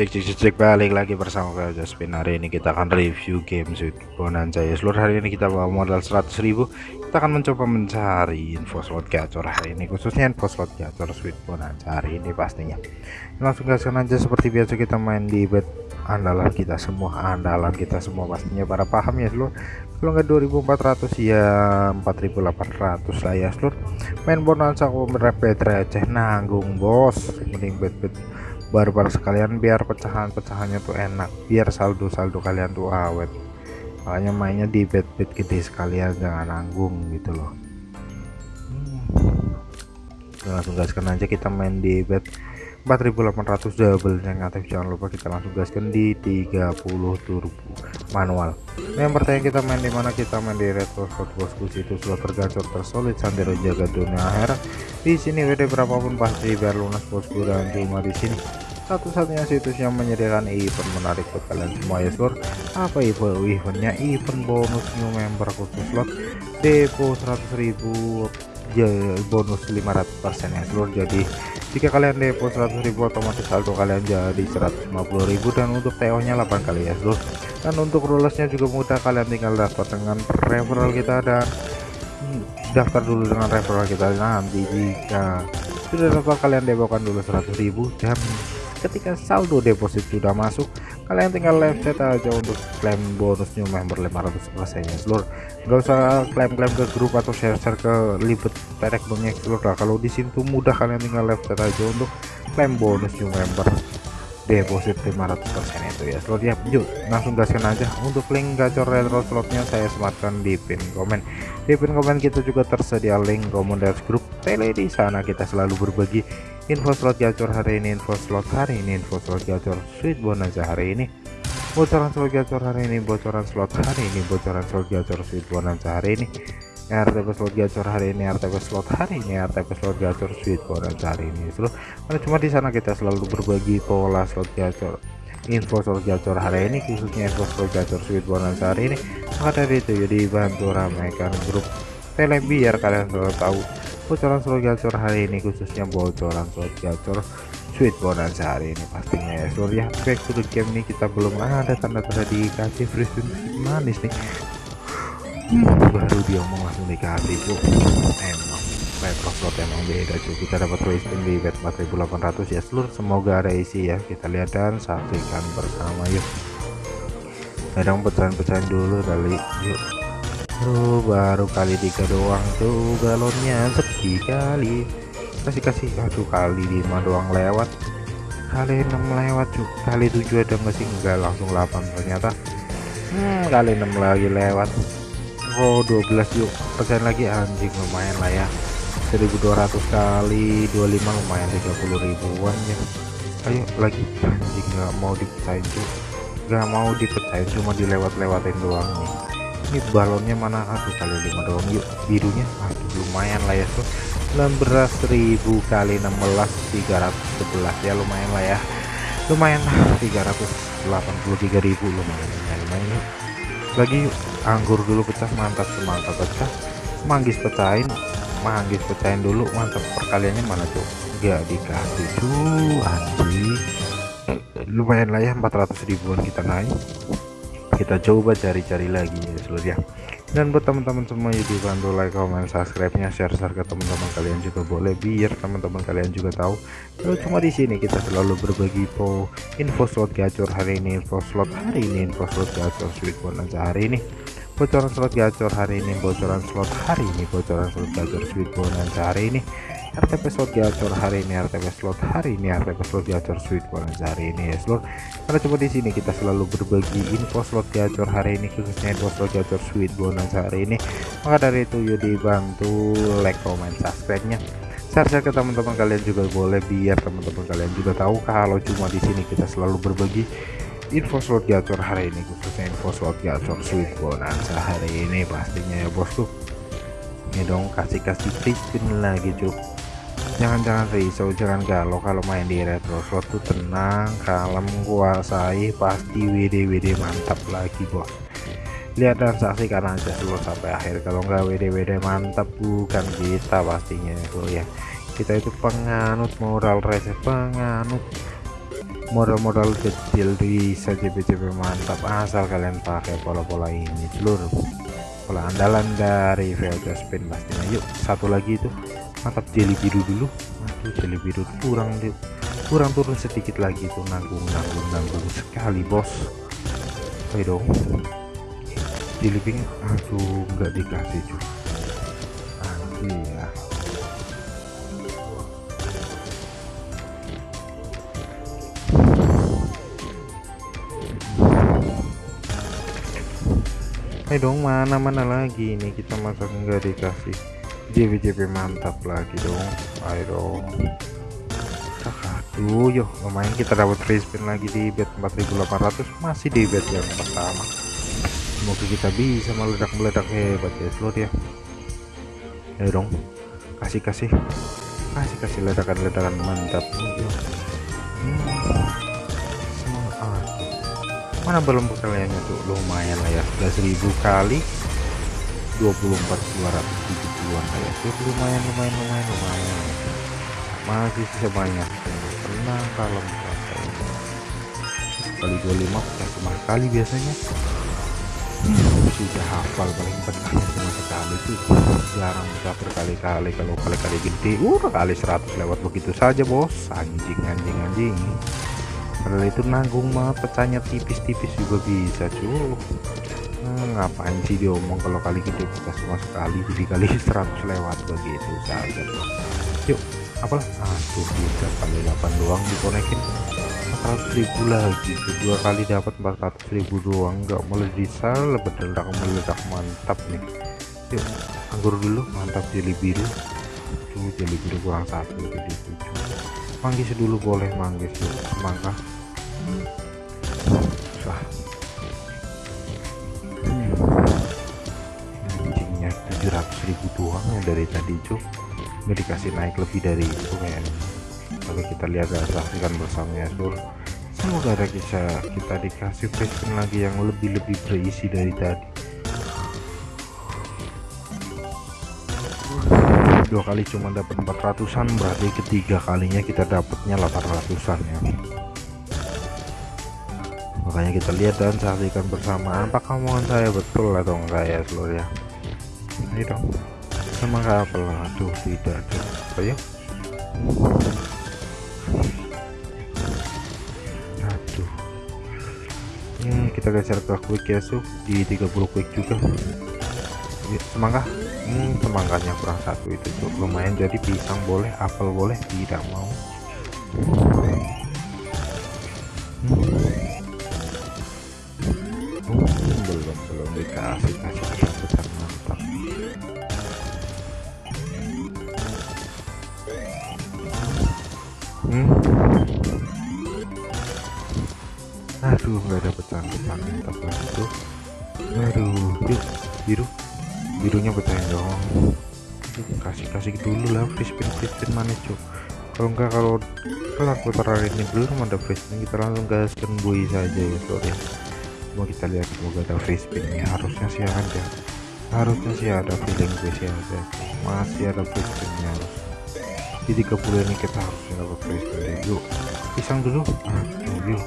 cek cek cek balik lagi bersama Kak Jaspin hari ini kita akan review game Sweet Bonanza. Ya seluruh hari ini kita bawa modal 100.000 kita akan mencoba mencari info slot gacor hari ini khususnya info slot gacor Sweet Bonanza hari ini pastinya. Langsung gaskan aja seperti biasa kita main di bet andalan kita semua andalan kita semua pastinya. Para paham ya seluruh kalau nggak 2400 ya 4800 lah ya seluruh main bonanza aku merepet receh nanggung bos. Mending bet bet barbar sekalian biar pecahan-pecahannya tuh enak. Biar saldo-saldo kalian tuh awet. Makanya mainnya di bed-bed gede sekalian jangan nanggung gitu loh. Hmm. langsung gaskan aja kita main di bed 4800 double yang aktif jangan lupa kita langsung gaskan di 30 turbo manual. Nah, yang pertanyaan kita main di mana? Kita main di retro slot bosku situ slot tergacor tersolid sandero jaga dunia akhirat di sini WD berapapun pasti biar lunas bosku dan cuma di sini. Satu-satunya situs yang menyediakan event menarik buat kalian semua ya seluruh apa event eventnya? Event bonus new member khusus slot depo 100.000 ya, bonus 500% ya seluruh jadi jika kalian depo 100.000 otomatis saldo kalian jadi 150.000 dan untuk TO nya 8 kali ya seluruh dan untuk rulesnya juga mudah. Kalian tinggal daftar dengan referral kita dan hmm, daftar dulu dengan referral kita nanti. Jika sudah daftar kalian depokan dulu 100.000 dan ketika saldo deposit sudah masuk kalian tinggal live chat aja untuk klaim bonus new member 500 persennya. Seluruh nggak usah klaim-klaim ke grup atau share-share ke libet perek banyak seluruh lah kalau di situ mudah kalian tinggal live chat aja untuk klaim bonus new member deposit 500% itu ya. Slot ya yuk langsung gaskan aja. Untuk link gacor retro slotnya saya sematkan di pin komen. Di pin komen kita juga tersedia link komunitas grup tele di sana. Kita selalu berbagi info slot gacor hari ini info slot hari ini info slot gacor sweet bonanza hari ini. Bocoran slot gacor hari ini bocoran slot hari ini bocoran slot gacor sweet bonanza hari ini. RTP slot gacor hari ini RTP slot hari ini RTP slot gacor sweet bonus hari ini. Seluruh karena cuma di sana kita selalu berbagi pola slot gacor info slot gacor hari ini khususnya info slot gacor sweet bonus hari ini. Maka dari itu jadi bantu ramaikan grup tele biar kalian selalu tahu bocoran slot gacor hari ini khususnya bocoran slot gacor sweet bonus hari ini pastinya ya. Seluruh ya back to the game nih kita belum ada tanda-tanda dikasih free spin manis nih. Baru dia ngomong langsung dikasih bu. Emang retro slot emang beda cuy kita dapat wasting di bet 4800 ya. Seluruh semoga ada isi ya. Kita lihat dan saksikan bersama yuk. Kadang pecahan-pecahan dulu kali yuk Tuh, baru kali tiga doang tuh galonnya. Sepi kali. Kasih kasih aduh kali lima doang lewat. Kali enam lewat cuy. Kali tujuh ada nggak sih? Enggak langsung 8 ternyata. Hmm, kali enam lagi lewat. Oh 12 yuk. Persen lagi anjing lumayan lah ya. 1200 kali 25 lumayan 30 ribuan ya. Ayo lagi. Anjing nggak mau dipecahin tuh nggak mau dipecahin cuma dilewat-lewatin doang nih ini balonnya mana? Aduh kali 5 doang yuk. Birunya? Aduh lumayan lah ya tuh 16.000 kali 16 311 ya lumayan lah ya. Lumayan lah 383.000 lumayan lumayan, lumayan lagi yuk anggur dulu pecah. Mantap semangka pecah. Manggis pecahin manggis pecahin dulu. Mantap perkaliannya mana tuh gak dikasih tuh anjing. Lumayan lah ya 400 ribuan kita naik kita coba cari-cari lagi ya seluruh ya. Dan buat teman-teman semua jadi bantu like comment subscribe nya share share ke teman-teman kalian juga boleh biar teman-teman kalian juga tahu kalau cuma di sini kita selalu berbagi info info slot gacor hari ini info slot hari ini info slot gacor sweet bonanza hari ini bocoran slot gacor hari ini bocoran slot hari ini bocoran slot gacor sweet bonanza hari ini RTP slot gacor hari ini RTP slot hari ini RTP slot gacor sweet bonus hari ini ya slot karena cuma di sini kita selalu berbagi info slot gacor hari ini khususnya info slot gacor sweet bonus hari ini. Maka dari itu yuk dibantu like comment subscribe nya share-share ke teman-teman kalian juga boleh biar teman-teman kalian juga tahu kalau cuma di sini kita selalu berbagi info slot gacor hari ini khususnya info slot gacor sweet bonanza hari ini. Pastinya ya bosku ini dong kasih kasih free spin lagi cuy jangan-jangan risau jangan galau kalau main di retro slot. Tuh tenang kalem kuasai pasti WD WD mantap lagi bos. Lihat dan saksikan aja dulu sampai akhir. Kalau nggak WD WD mantap bukan kita pastinya itu ya. Kita itu penganut moral receh penganut modal-modal kecil bisa JP-JP mantap. Asal kalian pakai pola-pola ini seluruh. Pola andalan dari VOC spin pastinya. Yuk satu lagi itu mantap jelly biru dulu. Aduh jelly biru kurang kurang turun sedikit lagi tuh nanggung nanggung nanggung sekali bos. Ayo dong. Jelly pink aduh nggak dikasih cuy aduh ya. Ayo dong mana-mana lagi ini kita masa nggak dikasih JP-JP mantap lagi dong. Ayo dong. Aduh yo lumayan kita dapat free spin lagi di bet 4800 masih di bet yang pertama. Semoga kita bisa meledak-meledak hebat ya seluruh ya. Ayo dong. Kasih kasih kasih kasih ledakan-ledakan mantap. Hmm mana belum kalian tuh lumayan lah ya. 11.000 kali 24 270-an ya tuh lumayan lumayan lumayan lumayan. Masih sisa banyak tenang kalem kali 25 ya cuma kali biasanya. Hmm, sudah hafal paling betahnya cuma sekali tuh jarang bisa berkali-kali kalau kali-kali gede. Uh kali 100 lewat begitu saja bos. Anjing anjing anjing. Padahal itu nanggung mah pecahnya tipis-tipis juga bisa cuy ngapain sih dia omong kalau kali gede? Kita semua sekali jadi kali 100 lewat begitu saja yuk apalah? Aduh bisa kali 8 doang dikonekin 400 ribu lagi. Tuh dua kali dapat 400 ribu doang. Nggak bisa meledak meledak. Mantap nih. Yuk anggur dulu. Mantap jeli biru. Tuh jeli biru kurang satu jadi tujuh. Manggis dulu boleh manggis. Yuk semangka. Wah. 700 ribu doang ya dari tadi cuk. Nggak dikasih naik lebih dari itu kayaknya tapi kita lihat dan saksikan bersama ya sur. Semoga ada bisa kita dikasih free lagi yang lebih-lebih berisi dari tadi. Dua kali cuma dapat 400an berarti ketiga kalinya kita dapatnya 800an ya. Makanya kita lihat dan saksikan bersama apakah omongan saya betul atau enggak ya seluruh ya ini dong semangat apel aduh tidak ada. Ayo aduh. Ini kita geser ke quick ya su. Di 30 quick juga. Semangka? Hmm, semangkanya kurang satu itu tuh lumayan jadi pisang boleh apel boleh tidak mau aduh nggak ada pecahan-pecahan mantap lagi tuh aduh biru. Birunya pecahin dong kasih kasih dulu lah free spin manis cok kalau enggak kalau kelar putaran ini belum ada spin kita langsung gaskan bui saja ya sorry. Mau kita lihat semoga ada free spinnya harusnya sih ada. Harusnya sih ada feeling gue sih ada. Masih ada free spinnya harus. Di 30 ini kita harusnya dapat spin yuk pisang dulu. Aduh yuk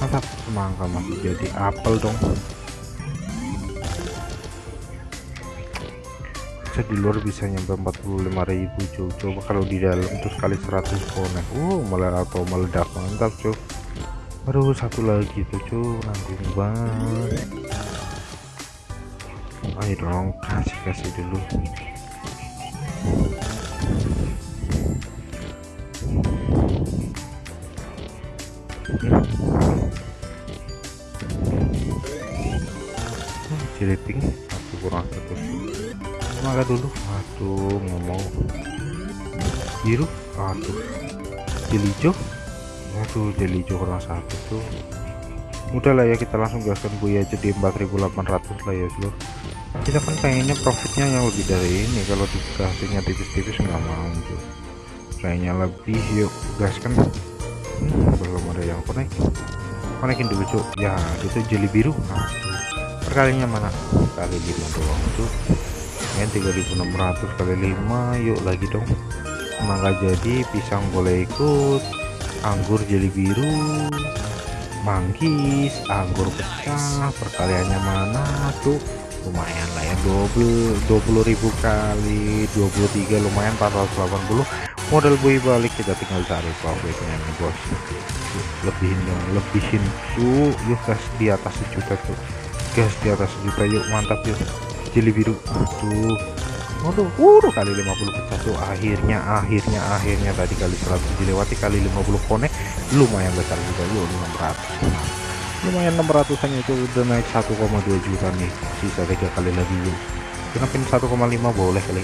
mantap. Semangka masih jadi apel dong. Bisa di luar bisa nyampe 45.000 cuy coba kalau di dalam terus kali 100 konek uh malah atau meledak. Mantap cuy aduh satu lagi tuh cuy nanggung banget. Ayo dong kasih kasih dulu hmm, satu kurang satu. Maka dulu. Aduh ngomong. Biru aduh jelijo aduh jelijo kurang satu tuh. Udah lah ya kita langsung gaskan buaya aja di 4800 lah ya seluruh kita kan pengennya profitnya yang lebih dari ini. Kalau dikasihnya tipis-tipis nggak mau tuh kayaknya lebih. Yuk gaskan. Hmm, belum ada yang konek konekin dulu cuk ya itu jeli biru. Aduh perkalinya mana? Kali lima doang tuh. Ya 3600 kali 5 yuk lagi dong. Semoga jadi pisang boleh ikut. Anggur jeli biru. Manggis anggur pecah. Perkaliannya mana tuh? Lumayan lah ya double ribu kali 23 lumayan 480 modal buy balik kita tinggal cari profitnya nih bos. Lebihin dong lebihin tuh yuk gas di atas sejuta tuh gas di atas sejuta yuk mantap yuk jeli biru. Aduh waduh waduh kali 50 pecah tuh akhirnya akhirnya akhirnya tadi kali 100 dilewati kali 50 konek. Lumayan besar juga yuk 600 lumayan 600 an itu udah naik 1,2 juta nih. Sisa tiga kali lagi yuk. Kenapa 1,5 boleh kali.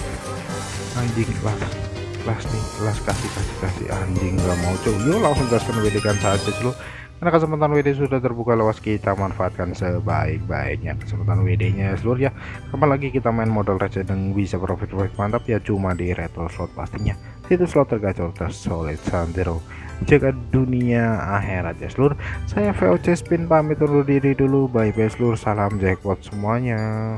Anjing kelas kelas nih kelas kasih kasih kasih. Anjing nggak mau coba yuk langsung gaskan WD kan saja dulu karena kesempatan WD sudah terbuka luas kita manfaatkan sebaik-baiknya. Kesempatan WD nya seluruh ya. Kapan lagi kita main modal dan bisa profit profit mantap ya cuma di retro slot pastinya. Itu slot tergacor tersolid sandero jaga dunia akhirat ya seluruh. Saya VOC Spin pamit undur diri dulu. Bye bye seluruh. Salam jackpot semuanya